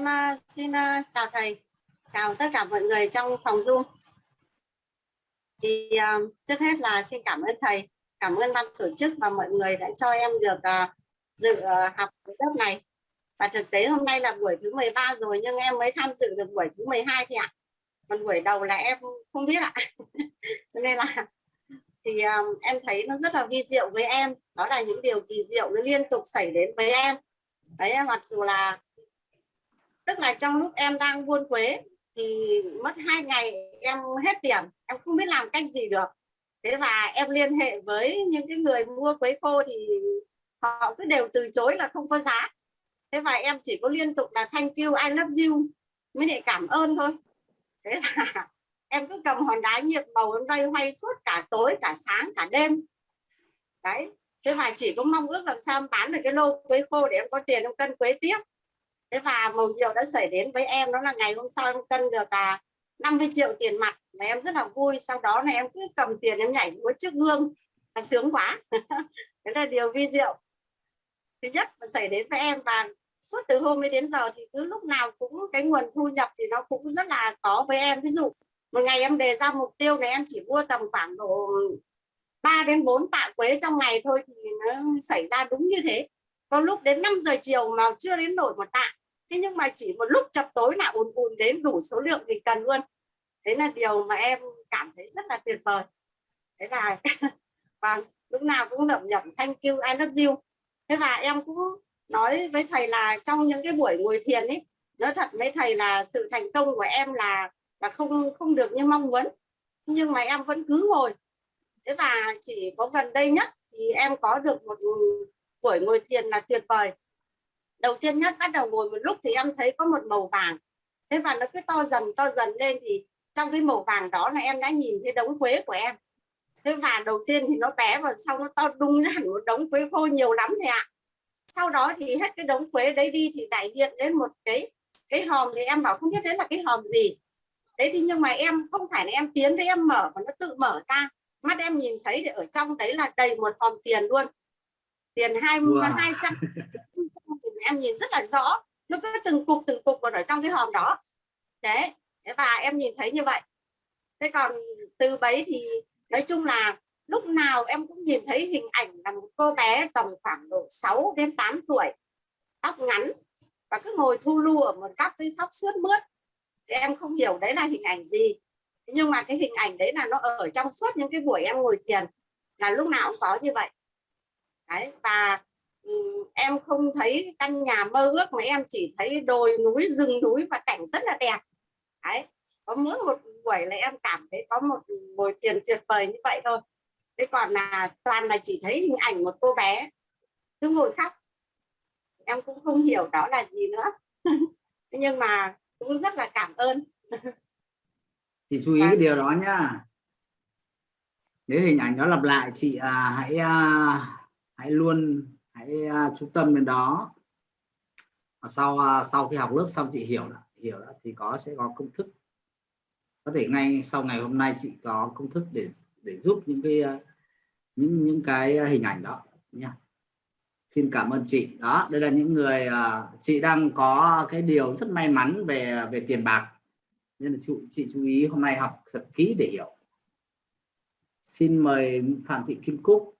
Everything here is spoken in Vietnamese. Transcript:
Em à, xin à, chào thầy, chào tất cả mọi người trong phòng Zoom. Thì uh, trước hết là xin cảm ơn thầy, cảm ơn ban tổ chức và mọi người đã cho em được uh, dự uh, học lớp này. Và thực tế hôm nay là buổi thứ 13 rồi nhưng em mới tham dự được buổi thứ 12 thì ạ. Còn buổi đầu là em không biết ạ. Cho nên là thì um, em thấy nó rất là vi diệu với em. Đó là những điều kỳ diệu nó liên tục xảy đến với em. Đấy mặc dù là tức là trong lúc em đang buôn quế thì mất hai ngày em hết tiền, em không biết làm cách gì được. Thế và em liên hệ với những cái người mua quế khô thì họ cứ đều từ chối là không có giá. Thế và em chỉ có liên tục là thank you, I love you mới để cảm ơn thôi. Thế là em cứ cầm hòn đá nhiệm màu em đây hoay suốt cả tối, cả sáng, cả đêm. Đấy, thế và chỉ có mong ước làm sao em bán được cái lô quế khô để em có tiền em cân quế tiếp thế và một điều đã xảy đến với em đó là ngày hôm sau em cân được à 50 triệu tiền mặt mà em rất là vui. Sau đó là em cứ cầm tiền em nhảy múa trước gương và sướng quá. Đấy là điều vi diệu. Thứ nhất mà xảy đến với em và suốt từ hôm đến giờ thì cứ lúc nào cũng cái nguồn thu nhập thì nó cũng rất là có với em. Ví dụ, một ngày em đề ra mục tiêu này, em chỉ mua tầm khoảng độ 3 đến 4 tạ quế trong ngày thôi thì nó xảy ra đúng như thế có lúc đến 5 giờ chiều mà chưa đến nổi một tạ. Thế nhưng mà chỉ một lúc chập tối là ùn ùn đến đủ số lượng mình cần luôn. Đấy là điều mà em cảm thấy rất là tuyệt vời. Thế là và lúc nào cũng lẩm nhẩm thank you, I love you. Thế và em cũng nói với thầy là trong những cái buổi ngồi thiền ấy, nói thật với thầy là sự thành công của em là là không không được như mong muốn. Nhưng mà em vẫn cứ ngồi. Thế và chỉ có gần đây nhất thì em có được một buổi ngồi thiền là tuyệt vời. Đầu tiên nhất, bắt đầu ngồi một lúc thì em thấy có một màu vàng. Thế và nó cứ to dần to dần lên thì trong cái màu vàng đó là em đã nhìn thấy đống quế của em. Thế và đầu tiên thì nó bé và sau nó to đung hẳn một đống quế khô nhiều lắm thầy ạ. Sau đó thì hết cái đống quế đấy đi thì đại hiện đến một cái cái hòm thì em bảo không biết đấy là cái hòm gì. Đấy thì nhưng mà em, không phải là em tiến đấy em mở mà nó tự mở ra. Mắt em nhìn thấy thì ở trong đấy là đầy một hòm tiền luôn tiền hai hai trăm. Em nhìn rất là rõ. Nó có từng cục từng cục còn ở trong cái hòm đó. Đấy và em nhìn thấy như vậy. Thế còn từ bấy thì nói chung là lúc nào em cũng nhìn thấy hình ảnh là một cô bé tầm khoảng độ 6 đến 8 tuổi tóc ngắn và cứ ngồi thu lu ở một góc cái khóc sướt mướt. Thì em không hiểu đấy là hình ảnh gì. Nhưng mà cái hình ảnh đấy là nó ở trong suốt những cái buổi em ngồi thiền là lúc nào cũng có như vậy đấy và em không thấy căn nhà mơ ước mà em chỉ thấy đồi núi rừng núi và cảnh rất là đẹp. Đấy có mỗi một buổi là em cảm thấy có một buổi thiền tuyệt vời như vậy thôi. Thế còn là toàn là chỉ thấy hình ảnh một cô bé cứ ngồi khóc. Em cũng không hiểu đó là gì nữa. Nhưng mà cũng rất là cảm ơn. Thì chú ý cái điều đó nhá. Nếu hình ảnh đó lặp lại chị à, hãy à, hãy luôn hãy uh, chú tâm đến đó. Và sau uh, sau khi học lớp xong chị hiểu đã, hiểu đã, thì có sẽ có công thức. Có thể ngay sau ngày hôm nay chị có công thức để để giúp những cái uh, những những cái hình ảnh đó nha xin cảm ơn chị. Đó đây là những người uh, chị đang có cái điều rất may mắn về về tiền bạc. Nên là chị, chị chú ý hôm nay học thật kỹ để hiểu. Xin mời phạm thị kim cúc.